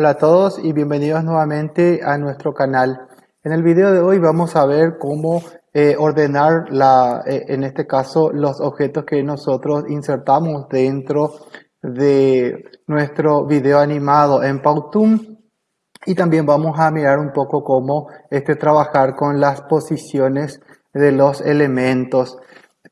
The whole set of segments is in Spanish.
Hola a todos y bienvenidos nuevamente a nuestro canal. En el video de hoy vamos a ver cómo eh, ordenar, la, eh, en este caso, los objetos que nosotros insertamos dentro de nuestro video animado en Powtoon. Y también vamos a mirar un poco cómo este, trabajar con las posiciones de los elementos.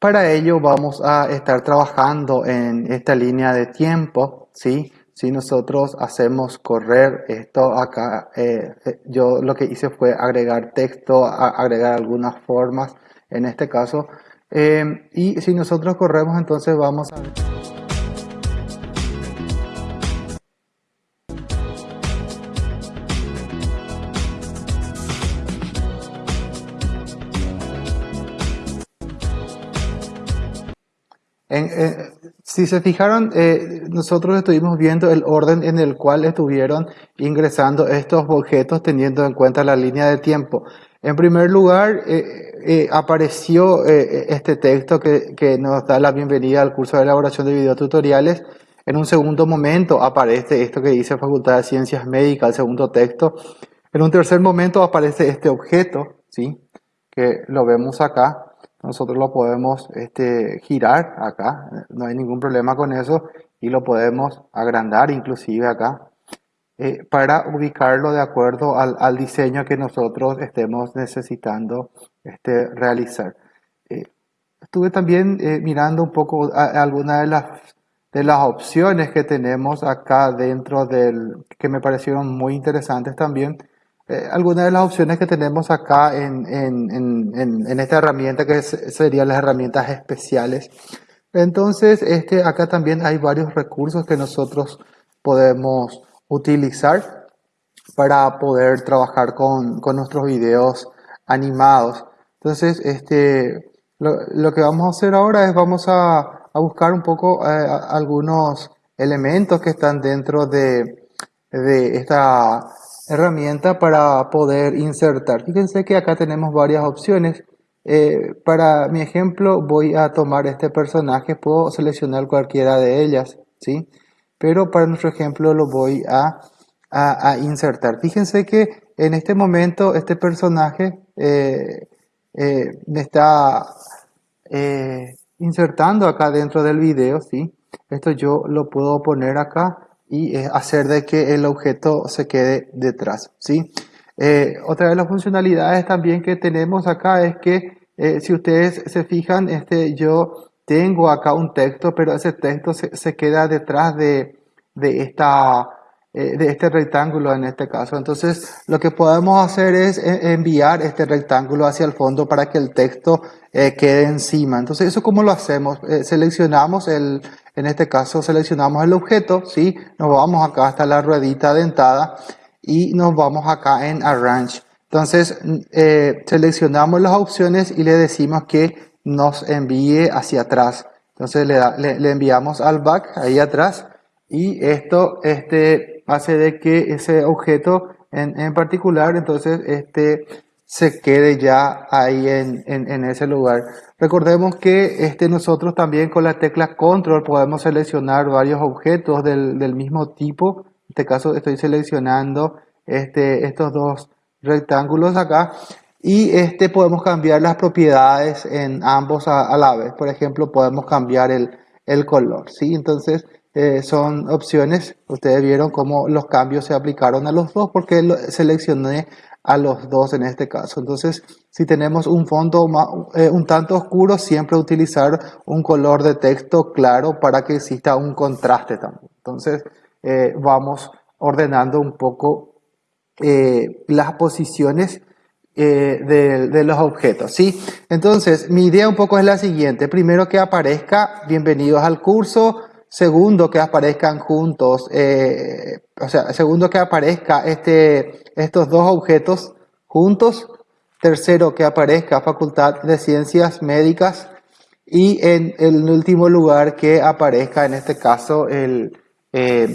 Para ello vamos a estar trabajando en esta línea de tiempo, ¿sí? Si nosotros hacemos correr esto acá, eh, eh, yo lo que hice fue agregar texto, agregar algunas formas en este caso. Eh, y si nosotros corremos entonces vamos a Eh, si se fijaron, eh, nosotros estuvimos viendo el orden en el cual estuvieron ingresando estos objetos teniendo en cuenta la línea de tiempo. En primer lugar, eh, apareció este texto que, que, nos da la bienvenida al curso de elaboración de videotutoriales. En un segundo momento aparece esto que dice Facultad de Ciencias Médicas, el segundo texto. En un tercer momento aparece este objeto, ¿sí? que lo vemos acá nosotros lo podemos este, girar acá, no hay ningún problema con eso y lo podemos agrandar inclusive acá eh, para ubicarlo de acuerdo al, diseño que nosotros estemos necesitando este, realizar. Eh, estuve también eh, mirando un poco algunas de las, de las opciones que tenemos acá dentro del, que me parecieron muy interesantes también, eh, algunas de las opciones que tenemos acá en, esta herramienta que serían las herramientas especiales. Entonces, este, acá también hay varios recursos que nosotros podemos utilizar para poder trabajar con, nuestros videos animados. Entonces, este, lo, que vamos a hacer ahora es vamos a, buscar un poco eh, algunos elementos que están dentro de, de esta herramienta para poder insertar. Fíjense que acá tenemos varias opciones. Eh, para mi ejemplo voy a tomar este personaje, puedo seleccionar cualquiera de ellas, ¿sí? Pero para nuestro ejemplo lo voy a, a, insertar. Fíjense que en este momento este personaje eh, eh, me está insertando acá dentro del video, ¿sí? Esto yo lo puedo poner acá y hacer de que el objeto se quede detrás. ¿sí? Eh, otra de las funcionalidades también que tenemos acá es que eh, si ustedes se fijan, este, yo tengo acá un texto, pero ese texto se, queda detrás de, de, esta, eh, de este rectángulo en este caso. Entonces, lo que podemos hacer es enviar este rectángulo hacia el fondo para que el texto quede encima. Entonces, ¿eso cómo lo hacemos? seleccionamos el, en este caso seleccionamos el objeto, ¿sí? Nos vamos acá hasta la ruedita dentada y nos vamos acá en Arrange. Entonces eh, seleccionamos las opciones y le decimos que nos envíe hacia atrás. Entonces le, enviamos al back ahí atrás y esto este, hace de que ese objeto en, en particular entonces este, se quede ya ahí en, en, ese lugar. Recordemos que este, nosotros también con la tecla control podemos seleccionar varios objetos del, del mismo tipo. En este caso estoy seleccionando este, estos dos rectángulos acá y este podemos cambiar las propiedades en ambos a, la vez. Por ejemplo, podemos cambiar el, el color. ¿sí? Entonces, eh, son opciones. Ustedes vieron cómo los cambios se aplicaron a los dos porque seleccioné a los dos en este caso. Entonces, si tenemos un fondo eh, un tanto oscuro, siempre utilizar un color de texto claro para que exista un contraste también. Entonces, eh, vamos ordenando un poco eh, las posiciones de, de, los objetos, ¿sí? Entonces, mi idea un poco es la siguiente. Primero que aparezca, bienvenidos al curso. Segundo, que aparezcan juntos, eh, o sea, segundo, que aparezca este, estos dos objetos juntos. Tercero, que aparezca Facultad de Ciencias Médicas. Y en el último lugar, que aparezca en este caso el, eh,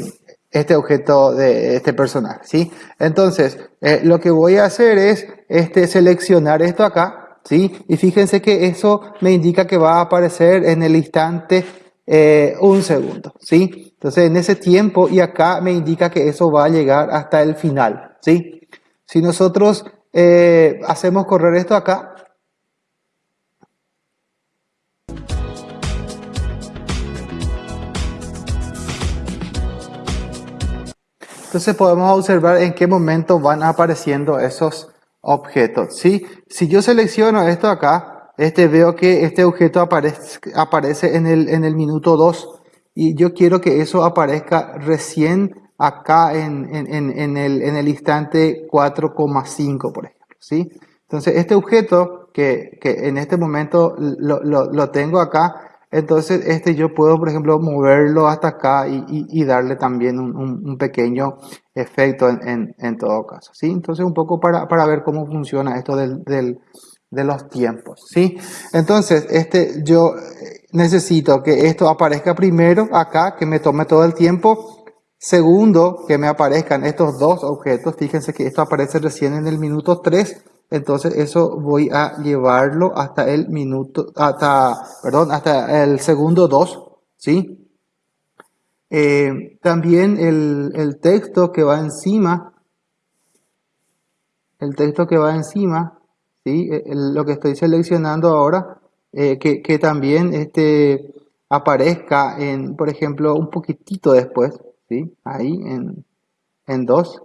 este objeto de este personaje, ¿sí? Entonces, eh, lo que voy a hacer es este, seleccionar esto acá, ¿sí? Y fíjense que eso me indica que va a aparecer en el instante eh, un segundo, ¿sí? Entonces en ese tiempo y acá me indica que eso va a llegar hasta el final, ¿sí? Si nosotros eh, hacemos correr esto acá, entonces podemos observar en qué momento van apareciendo esos objetos, ¿sí? Si yo selecciono esto acá, este, veo que este objeto aparece, aparece en, el, en el minuto 2 y yo quiero que eso aparezca recién acá en, en, en el, el, instante 4,5, por ejemplo, ¿sí? Entonces, este objeto que, que en este momento lo, lo, tengo acá, entonces este yo puedo, por ejemplo, moverlo hasta acá y, y, darle también un, un, pequeño efecto en, en, todo caso, ¿sí? Entonces, un poco para, para ver cómo funciona esto del, de los tiempos, ¿sí? Entonces, este, yo necesito que esto aparezca primero acá, que me tome todo el tiempo. Segundo, que me aparezcan estos dos objetos. Fíjense que esto aparece recién en el minuto 3. Entonces eso voy a llevarlo hasta el minuto, hasta, perdón, hasta el segundo 2, ¿sí? Eh, también el, el texto que va encima, el texto que va encima, Eh, lo que estoy seleccionando ahora, eh, que, también este, aparezca en, por ejemplo, un poquitito después, ahí en, en 2.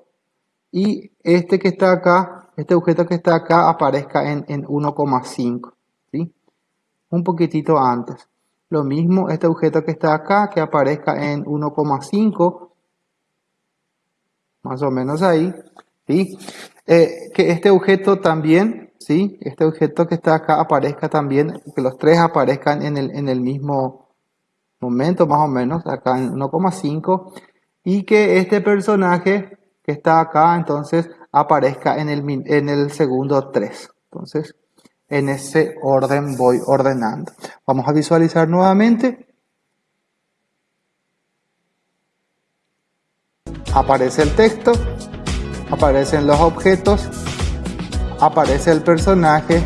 Y este que está acá, este objeto que está acá, aparezca en, en 1,5. ¿sí? Un poquitito antes. Lo mismo, este objeto que está acá, que aparezca en 1,5, más o menos ahí. Eh, que este objeto también ¿sí? Este objeto que está acá aparezca también, que los tres aparezcan en el, en el mismo momento, más o menos, acá en 1,5, y que este personaje que está acá, entonces, aparezca en el, en el segundo 3. Entonces, en ese orden voy ordenando. Vamos a visualizar nuevamente. Aparece el texto, aparecen los objetos aparece el personaje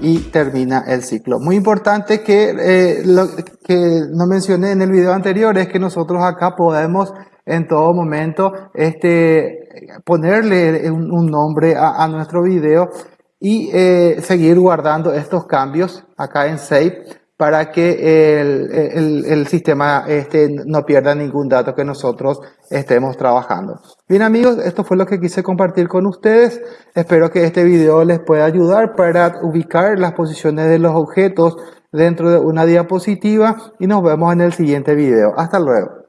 y termina el ciclo. Muy importante que eh, lo que no mencioné en el video anterior es que nosotros acá podemos en todo momento este, ponerle un, nombre a, a, nuestro video y eh, seguir guardando estos cambios acá en Save para que el, el, sistema este no pierda ningún dato que nosotros estemos trabajando. Bien amigos, esto fue lo que quise compartir con ustedes. Espero que este video les pueda ayudar para ubicar las posiciones de los objetos dentro de una diapositiva y nos vemos en el siguiente video. Hasta luego.